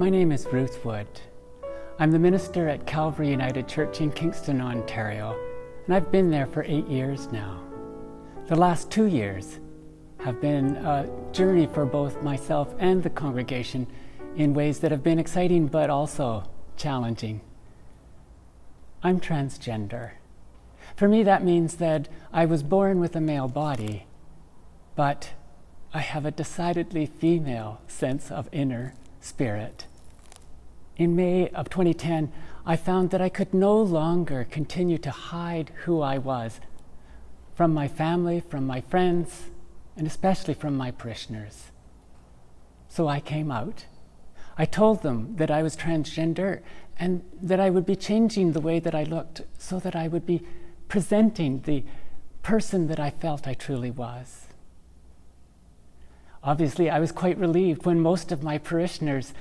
My name is Ruth Wood. I'm the minister at Calvary United Church in Kingston, Ontario, and I've been there for eight years now. The last two years have been a journey for both myself and the congregation in ways that have been exciting but also challenging. I'm transgender. For me, that means that I was born with a male body, but I have a decidedly female sense of inner spirit. In May of 2010, I found that I could no longer continue to hide who I was from my family, from my friends, and especially from my parishioners. So I came out. I told them that I was transgender and that I would be changing the way that I looked so that I would be presenting the person that I felt I truly was. Obviously, I was quite relieved when most of my parishioners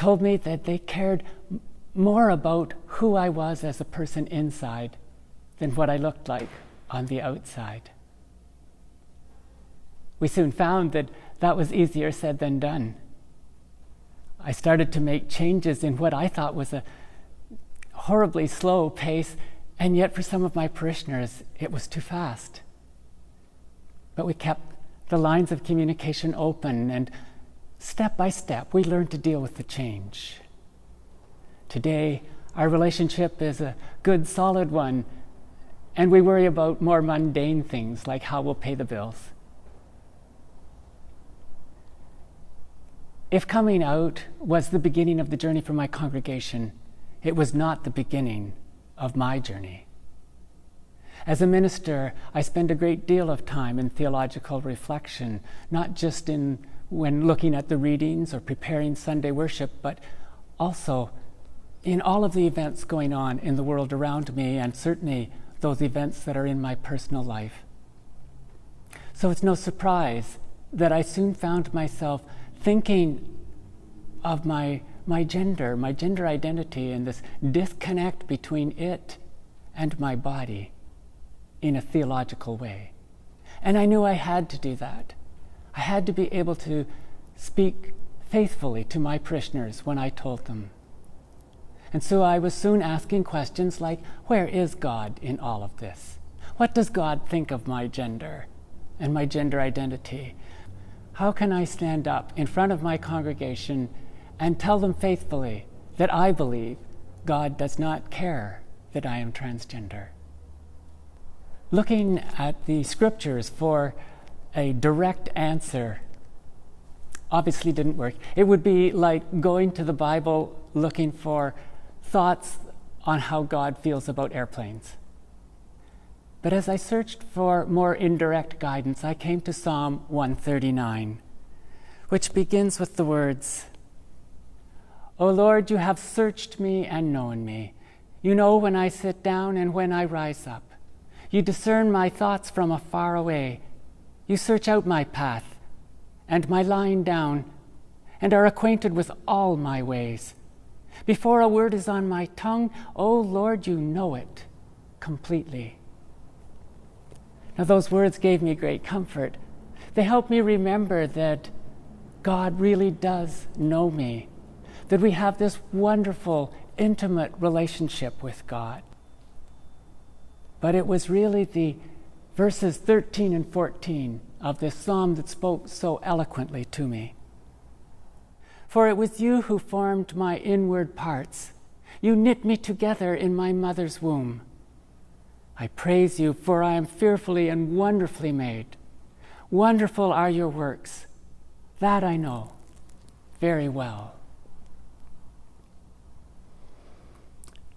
told me that they cared more about who I was as a person inside than what I looked like on the outside. We soon found that that was easier said than done. I started to make changes in what I thought was a horribly slow pace, and yet for some of my parishioners, it was too fast. But we kept the lines of communication open, and step by step, we learn to deal with the change. Today, our relationship is a good, solid one, and we worry about more mundane things like how we'll pay the bills. If coming out was the beginning of the journey for my congregation, it was not the beginning of my journey. As a minister, I spend a great deal of time in theological reflection, not just in when looking at the readings or preparing Sunday worship, but also in all of the events going on in the world around me, and certainly those events that are in my personal life. So it's no surprise that I soon found myself thinking of my, my gender, my gender identity, and this disconnect between it and my body in a theological way. And I knew I had to do that. I had to be able to speak faithfully to my parishioners when I told them. And so I was soon asking questions like Where is God in all of this? What does God think of my gender and my gender identity? How can I stand up in front of my congregation and tell them faithfully that I believe God does not care that I am transgender? looking at the scriptures for a direct answer obviously didn't work. It would be like going to the Bible looking for thoughts on how God feels about airplanes. But as I searched for more indirect guidance, I came to Psalm 139, which begins with the words O Lord, you have searched me and known me. You know when I sit down and when I rise up. You discern my thoughts from afar away. You search out my path and my lying down, and are acquainted with all my ways. Before a word is on my tongue, O Lord, you know it completely. Now, those words gave me great comfort. They helped me remember that God really does know me, that we have this wonderful, intimate relationship with God. But it was really the verses 13 and 14 of this psalm that spoke so eloquently to me. For it was you who formed my inward parts. You knit me together in my mother's womb. I praise you, for I am fearfully and wonderfully made. Wonderful are your works. That I know very well.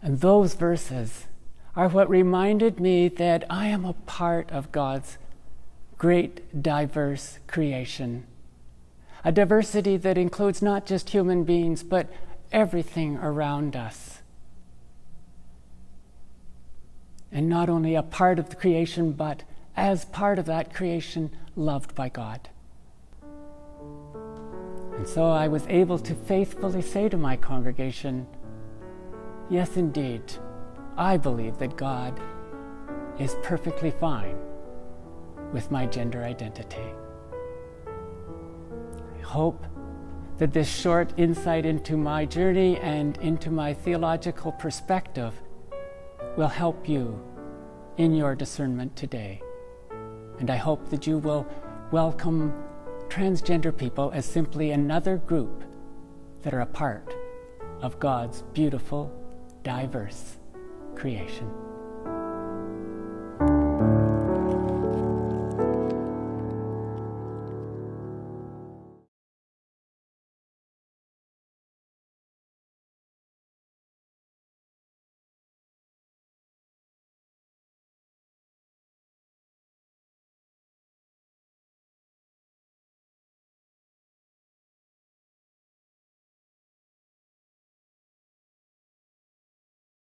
And those verses are what reminded me that I am a part of God's great diverse creation. A diversity that includes not just human beings, but everything around us. And not only a part of the creation, but as part of that creation, loved by God. And so I was able to faithfully say to my congregation, Yes, indeed. I believe that God is perfectly fine with my gender identity. I hope that this short insight into my journey and into my theological perspective will help you in your discernment today. And I hope that you will welcome transgender people as simply another group that are a part of God's beautiful, diverse creation.